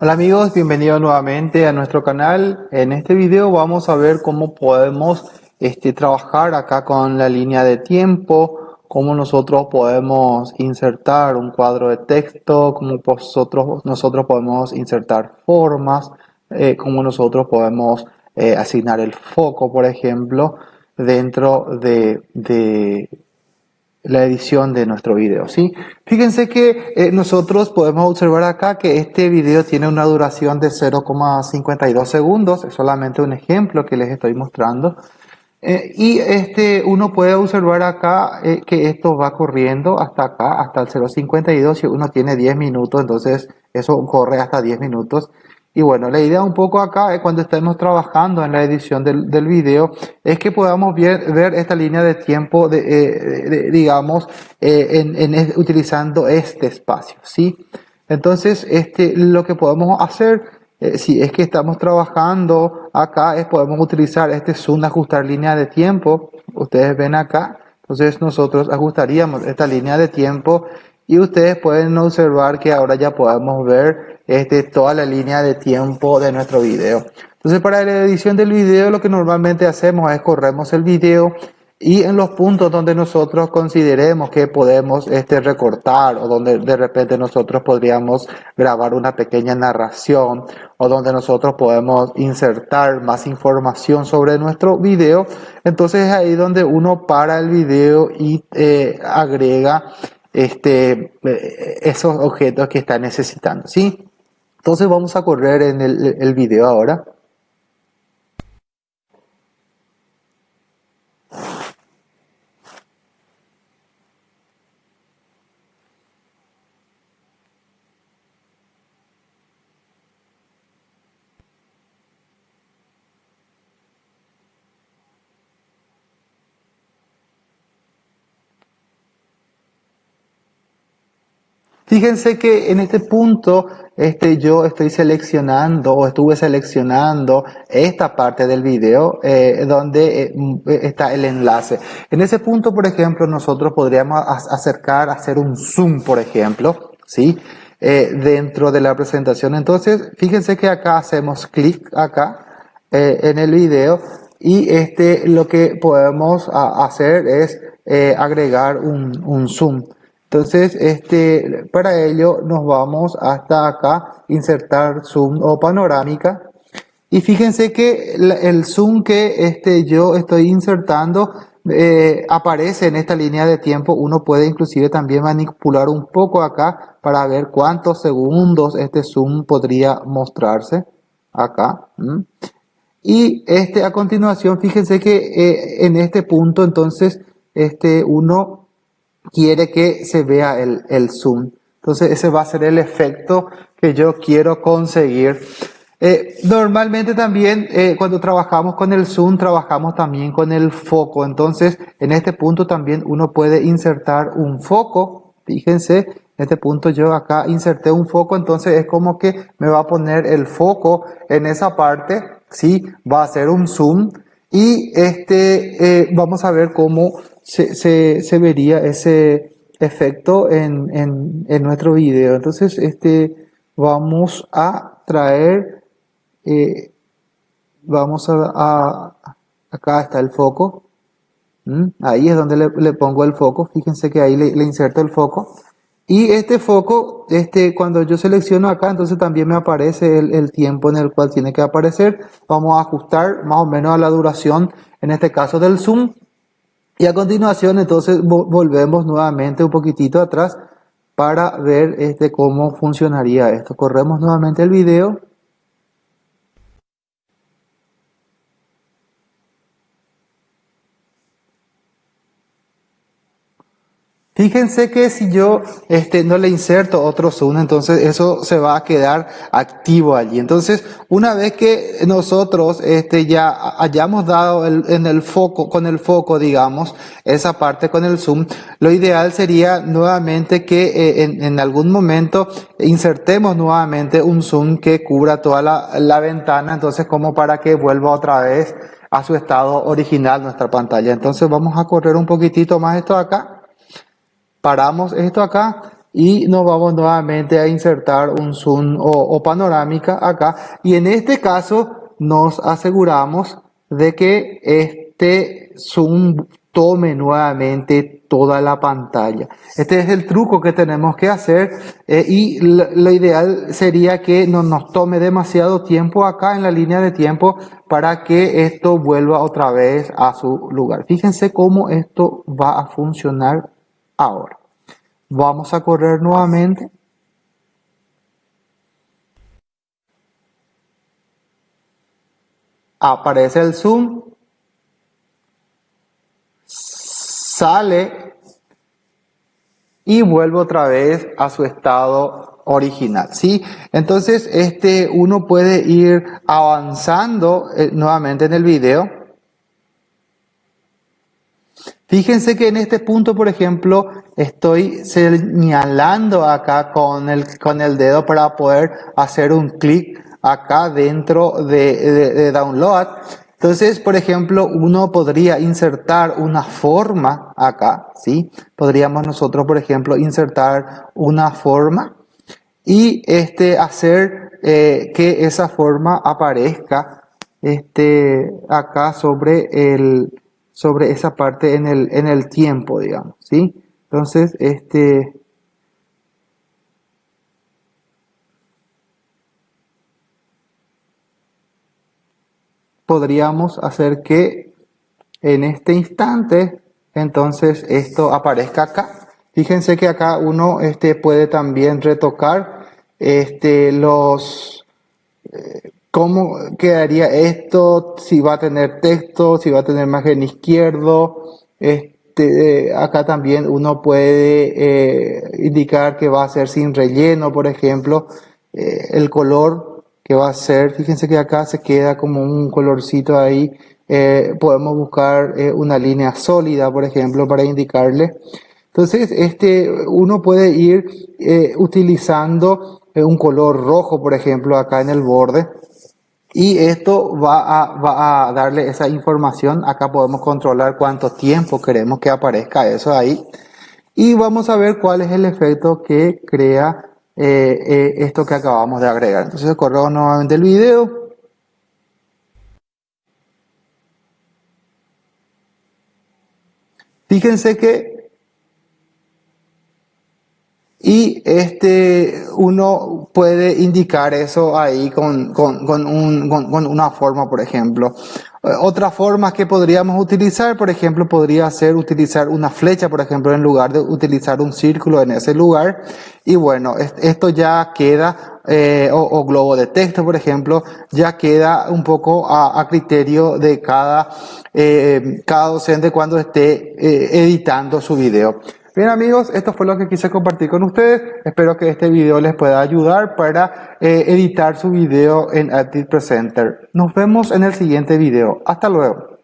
Hola amigos, bienvenidos nuevamente a nuestro canal. En este video vamos a ver cómo podemos este, trabajar acá con la línea de tiempo, cómo nosotros podemos insertar un cuadro de texto, cómo nosotros, nosotros podemos insertar formas, eh, cómo nosotros podemos eh, asignar el foco, por ejemplo, dentro de, de la edición de nuestro video, ¿sí? Fíjense que eh, nosotros podemos observar acá que este video tiene una duración de 0,52 segundos, es solamente un ejemplo que les estoy mostrando. Eh, y este, uno puede observar acá eh, que esto va corriendo hasta acá, hasta el 0,52, si uno tiene 10 minutos, entonces eso corre hasta 10 minutos. Y bueno, la idea un poco acá es cuando estemos trabajando en la edición del, del video es que podamos ver, esta línea de tiempo, de, eh, digamos, eh, en, utilizando este espacio, ¿sí? Entonces, este, lo que podemos hacer, eh, si es que estamos trabajando acá, es podemos utilizar este zoom, ajustar línea de tiempo. Ustedes ven acá, entonces nosotros ajustaríamos esta línea de tiempo y ustedes pueden observar que ahora ya podemos ver este, toda la línea de tiempo de nuestro video. Entonces para la edición del video lo que normalmente hacemos es corremos el video y en los puntos donde nosotros consideremos que podemos este, recortar o donde de repente nosotros podríamos grabar una pequeña narración o donde nosotros podemos insertar más información sobre nuestro video, entonces es ahí donde uno para el video y eh, agrega este, eh, esos objetos que está necesitando. ¿sí? Entonces vamos a correr en el, video ahora. Fíjense que en este punto este, yo estoy seleccionando o estuve seleccionando esta parte del video eh, donde eh, está el enlace. En ese punto, por ejemplo, nosotros podríamos acercar, hacer un zoom, por ejemplo, ¿sí? Eh, dentro de la presentación. Entonces, fíjense que acá hacemos clic acá en el video y este, lo que podemos hacer es agregar un zoom. Entonces, este, para ello nos vamos hasta acá, insertar zoom o panorámica. Y fíjense que el zoom que este, yo estoy insertando eh, aparece en esta línea de tiempo. Uno puede inclusive también manipular un poco acá para ver cuántos segundos este zoom podría mostrarse acá. Y este, a continuación, fíjense que eh, en este punto entonces este, uno quiere que se vea el, el zoom. Entonces ese va a ser el efecto que yo quiero conseguir. Eh, normalmente también eh, cuando trabajamos con el zoom trabajamos también con el foco. Entonces en este punto también uno puede insertar un foco. Fíjense, en este punto yo acá inserté un foco, entonces es como que me va a poner el foco en esa parte. Sí, va a ser un zoom y este eh, vamos a ver cómo se, vería ese efecto en, en, nuestro video. Entonces, este, vamos a traer, eh, vamos a, acá está el foco. Ahí es donde le, pongo el foco. Fíjense que ahí le, le, inserto el foco. Y este foco, este, cuando yo selecciono acá, entonces también me aparece el, tiempo en el cual tiene que aparecer. Vamos a ajustar más o menos a la duración, en este caso del zoom. Y a continuación entonces volvemos nuevamente un poquitito atrás para ver este, cómo funcionaría esto. Corremos nuevamente el video Fíjense que si yo este, no le inserto otro zoom, entonces eso se va a quedar activo allí. Entonces, una vez que nosotros este, ya hayamos dado el, en el foco, con el foco, digamos, esa parte con el zoom, lo ideal sería nuevamente que eh, en, algún momento insertemos nuevamente un zoom que cubra toda la, la ventana, entonces como para que vuelva otra vez a su estado original nuestra pantalla. Entonces vamos a correr un poquitito más esto acá paramos esto acá y nos vamos nuevamente a insertar un zoom o, panorámica acá y en este caso nos aseguramos de que este zoom tome nuevamente toda la pantalla. Este es el truco que tenemos que hacer eh, y lo, ideal sería que no nos tome demasiado tiempo acá en la línea de tiempo para que esto vuelva otra vez a su lugar. Fíjense cómo esto va a funcionar ahora. Vamos a correr nuevamente. Aparece el zoom. Sale y vuelve otra vez a su estado original, ¿sí? Entonces, este, uno puede ir avanzando eh, nuevamente en el video Fíjense que en este punto, por ejemplo, estoy señalando acá con el, con el dedo para poder hacer un clic acá dentro de, download. Entonces, por ejemplo, uno podría insertar una forma acá, ¿sí? Podríamos nosotros, por ejemplo, insertar una forma y este, hacer eh, que esa forma aparezca este, acá sobre el, sobre esa parte en el, en el tiempo, digamos, ¿sí? Entonces, este... Podríamos hacer que en este instante, entonces, esto aparezca acá. Fíjense que acá uno este, puede también retocar este, los... Eh, ¿Cómo quedaría esto? Si va a tener texto, si va a tener margen izquierdo. Este, acá también uno puede eh, indicar que va a ser sin relleno, por ejemplo. Eh, el color que va a ser, fíjense que acá se queda como un colorcito ahí. Eh, podemos buscar una línea sólida, por ejemplo, para indicarle. Entonces, este, uno puede ir utilizando un color rojo, por ejemplo, acá en el borde y esto va a, va a, darle esa información. Acá podemos controlar cuánto tiempo queremos que aparezca eso ahí. Y vamos a ver cuál es el efecto que crea eh, eh, esto que acabamos de agregar. Entonces corro nuevamente el video. Fíjense que y este, uno puede indicar eso ahí con, con, con, un, con, una forma, por ejemplo. Eh, otra forma que podríamos utilizar, por ejemplo, podría ser utilizar una flecha, por ejemplo, en lugar de utilizar un círculo en ese lugar. Y bueno, esto ya queda, eh, o, globo de texto, por ejemplo, ya queda un poco a, a criterio de cada, eh, cada docente cuando esté eh, editando su video. Bien amigos, esto fue lo que quise compartir con ustedes. Espero que este video les pueda ayudar para eh, editar su video en Active Presenter. Nos vemos en el siguiente video. Hasta luego.